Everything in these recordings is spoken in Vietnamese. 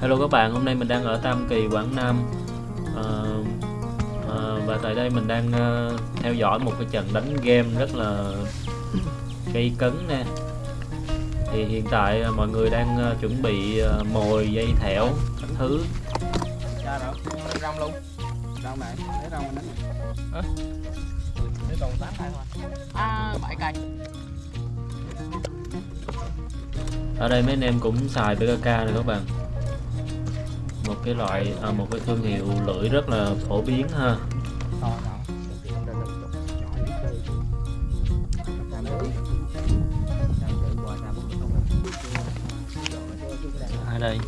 Hello các bạn, hôm nay mình đang ở Tam Kỳ, Quảng Nam Ờ, ờ, Và tại đây mình đang ờ, theo dõi một cái trận đánh game rất là gây cấn nè Thì hiện tại ờ, mọi người đang ờ, chuẩn bị ờ, mồi, dây thẻo, các thứ Ra đâu? Lấy rong luôn. Rong này, lấy rong mình đánh. Hả? Lấy rong tám hai thôi. À, bảy cây. Ở đây mấy anh em cũng xài PKK này các bạn. Một cái loại, à, một cái thương hiệu lưỡi rất là phổ biến ha. Ở đây.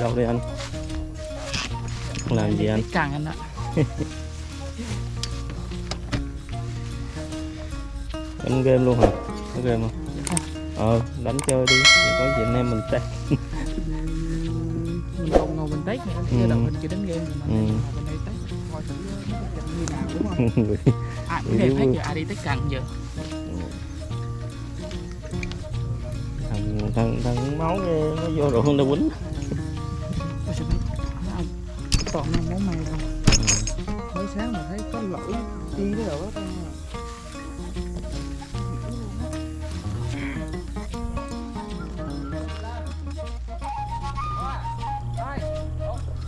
Đâu đây anh làm gì anh Càng anh ạ. đánh game luôn hả có game không ờ đánh chơi đi có gì anh em mình test Mình không ngồi mình test nữa. Cái Ừ. mình chưa đánh game rồi mà. Ừ. Ngồi bên đây test. Coi thử như nào đúng không? Ai cũng game hết giờ ai đi test càng giờ. thằng thằng thằng máu nó vô rượu nó quýnh mà sao mấy- mấy ông toàn năm máu mày đâu. Mới sáng mà thấy có lỗi đi cái đồ đó.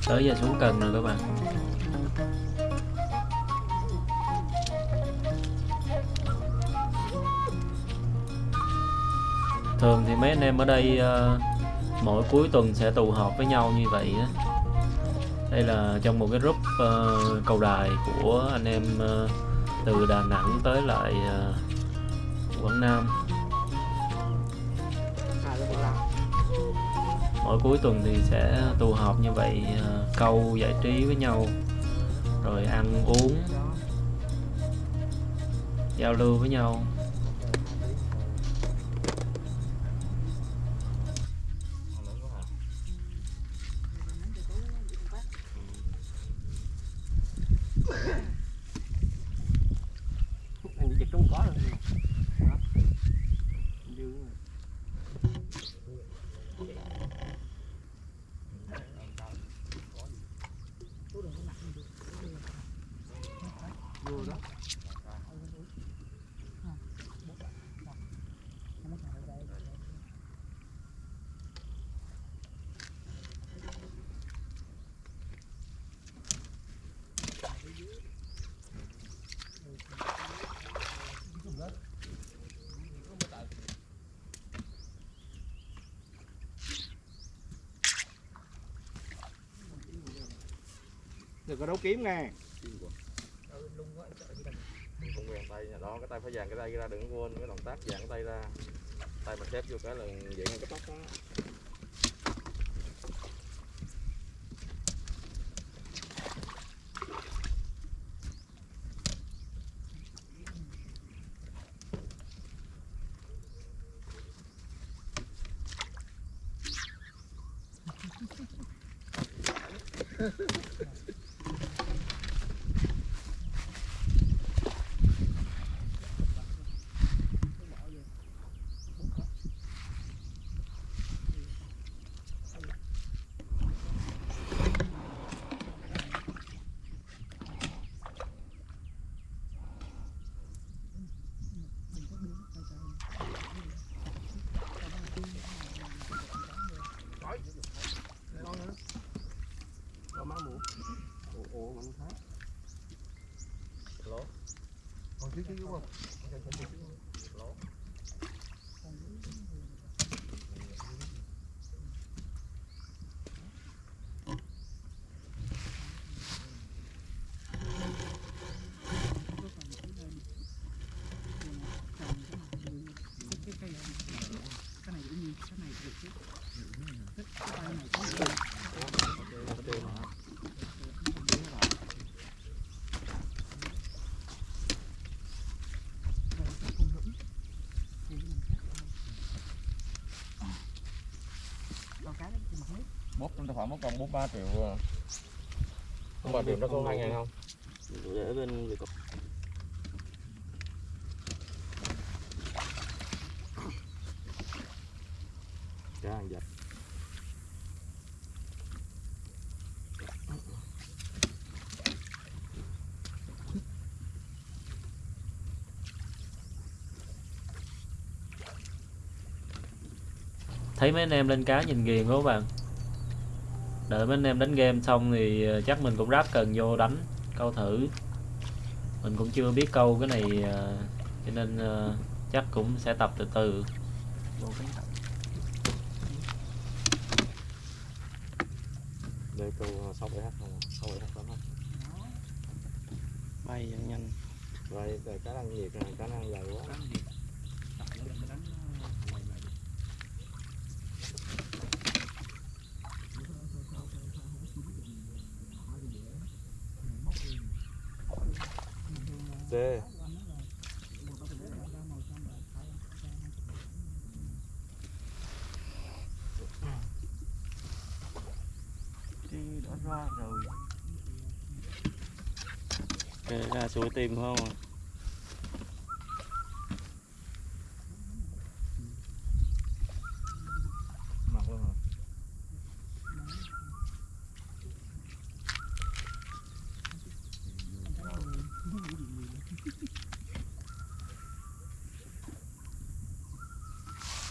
tới giờ xuống cần rồi các bạn thường thì mấy anh em ở đây uh, mỗi cuối tuần sẽ tụ họp với nhau như vậy á. Đây là trong một cái group uh, cầu đài của anh em uh, từ Đà Nẵng tới lại uh, Quảng Nam. Mỗi cuối tuần thì sẽ tụ họp như vậy uh, câu giải trí với nhau rồi ăn uống giao lưu với nhau. Anh chỉ trúng có rồi. Đó. Dư rồi. Vô đó. Đừng có đấu kiếm nghe. không quen tay đó cái tay phải dàn cái tay ra đừng quên cái động tác dàn cái tay ra tay mà xếp vô cái là vậy ngay cái tóc đó Có má mũ. Ồ, ồ, mình thấy. lố còn chứ chứ đúng không? lố Cái cây này, cái này cũng như cái này được chứ. Cái tay này cũng được. Rồi, cái con lũng. Thì mình cắt ra. Bút trong tài khoản mất còn bút 3 triệu à. không 3 triệu nó có hai ngàn không? Để bên việc cá ăn dập thấy mấy anh em lên cá nhìn ghiền quá các bạn đợi mấy anh em đánh game xong thì ờ, chắc mình cũng ráp cần vô đánh câu thử. Mình cũng chưa biết câu cái này ờ, cho nên ờ, chắc cũng sẽ tập từ từ. Đây câu 6 7 h không? 6 7 h lắm không bay nhanh. Rồi cá ăn nhiệt này cá ăn dài quá Đi đã ra rồi. Kệ ra suối tìm không à? mặt luôn hả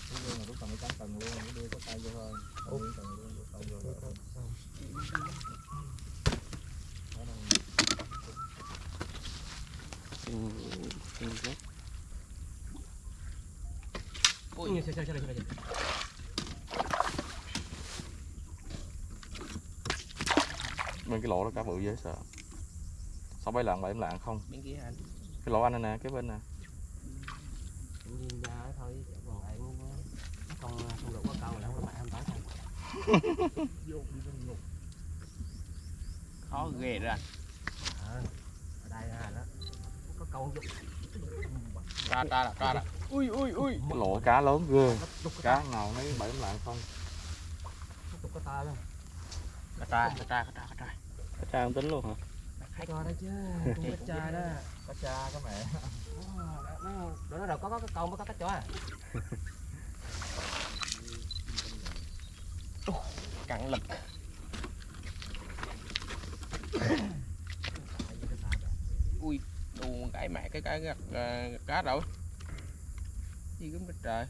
Cái dương là lúc cầm cái cán cần luôn, cái đưa cái tay vô thôi. Ủa, cần luôn, đưa tay vô rồi. Đó đâu. Kinh, kinh rất Ui, sao sao sao sao bên cái lỗ đó cá bự dễ sợ. Sáu bảy lạng bảy lạng không. Bên kia anh? Cái lỗ anh này nè cái bên nè. Nhìn ra thôi, còn lại không không không đủ có câu là không bạn em tới không Khó ghê ra ở đây là đó có câu ra ra ra ra ra ui ui ui cái lỗ cá lớn ghê cá nào mấy bảy lạng không tục có ta luôn cá tra cá tra cá tra cá tra cá tra không tính luôn hả hay coi đó chứ cá tra đó cá cha cá mẹ nó nó nó đâu có có cái câu mới có cá chó à cặn lực. Ui đù cái mẹ cái cái gặt uh, ờ, gặt cá rồi. Gì cũng đất trời.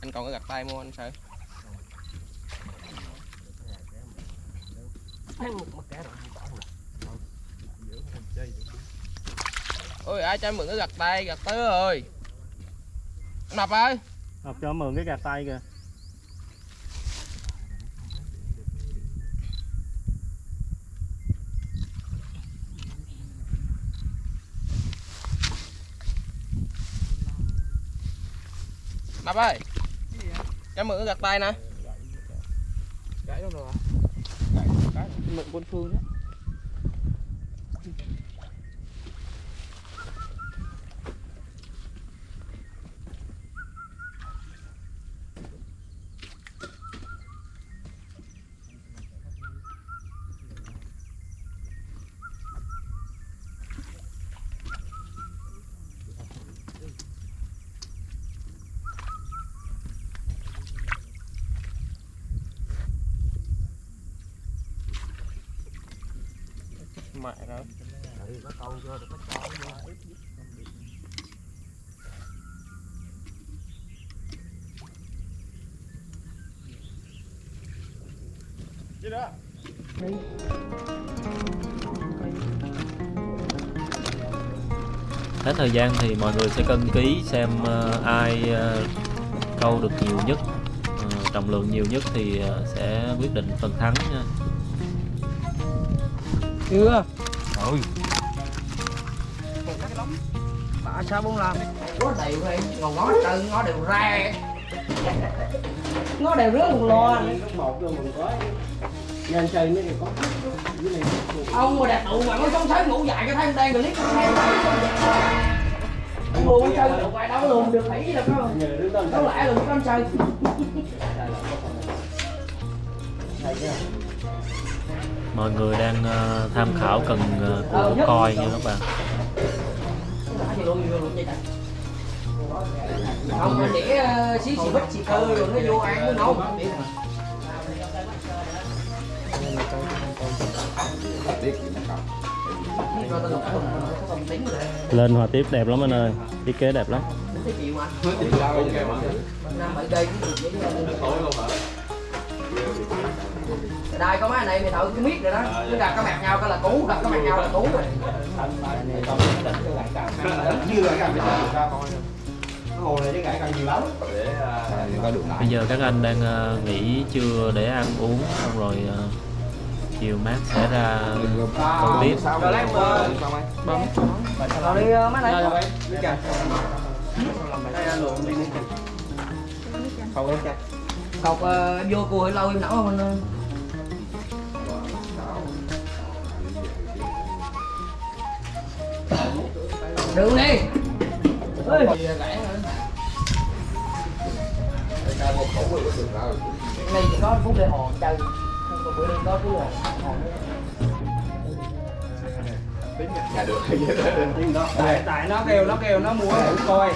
Anh còn cái gặt tay mua anh sợ ôi ai cho mượn cái gặt tay gặt tứ ơi Anh mập ơi. Ngọc cho mượn cái gạt tay kìa. Mập ơi. Cho mượn gạt tay nè. Gãy đâu rồi? Mượn quân phương đó mẹ rồi có câu vô được có vô đó. Hết thời gian thì mọi người sẽ cân ký xem uh, ai uh, câu được nhiều nhất uh, trọng lượng nhiều nhất thì uh, sẽ quyết định phần thắng nha chưa? Ôi. Bà sao không làm có đều đây ngồi ngó trơn ngó đều ra. Ngó đều rứa một lo lúc một vô mình có nhân chơi nó thì có ông mà đẹp tụ mà nó sống sói ngủ dại cái thấy đang clip ông luôn chơi được ngoài đâu luôn được khỉ là có nhờ đứa con đâu lại luôn con chơi thầy mọi người đang ờ, tham khảo cần ờ, của coi nha các bạn. Không để xí xì bích xì cơ rồi nó vô ăn nó nấu lên hòa tiếp đẹp lắm anh ơi thiết kế đẹp lắm đây có mấy này mày thợ cứ biết rồi đó. Cứ đặt cái mặt nhau cái là cú đặt cái mặt nhau là cú rồi. Như là cái hồ này càng nhiều lắm. Bây giờ các anh đang ờ, nghỉ trưa để ăn uống xong rồi ờ, chiều mát sẽ ra câu tiếp. Lấy bơm rồi đi ờ, mấy này. Không cọc ờ, vô cua hơi lâu em nấu không anh đường đi. Ê. Cái này chỉ có phút để hòn chơi không có bữa đi có phút để hòn nữa tại tại nó kêu nó kêu nó mua mũ coi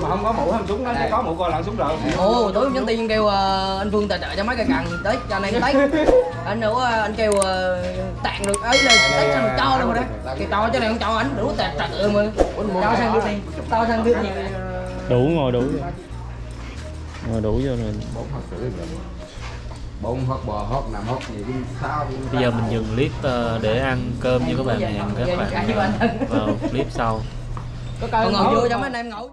mà không có mũ không súng nó chỉ có mũ coi lặn súng rồi ồ tối nhắn tin kêu ờ, anh phương tài trợ cho mấy cây cần tới cho anh em tết anh nữa anh kêu ờ, tặng được ấy tết sao mà cho luôn rồi đó kêu cho cho này không cho anh đủ tạt trật ừ mà. Cho sang cái gì to sang cái gì đủ ngồi đủ. Ngồi đủ vô rồi bông hót bò hót nằm hót gì cũng sao cũng bây giờ mình dừng clip ờ, để ăn cơm với các bạn hẹn các bạn ờ, vào clip sau. Có ngồi vô cho mấy anh em ngồi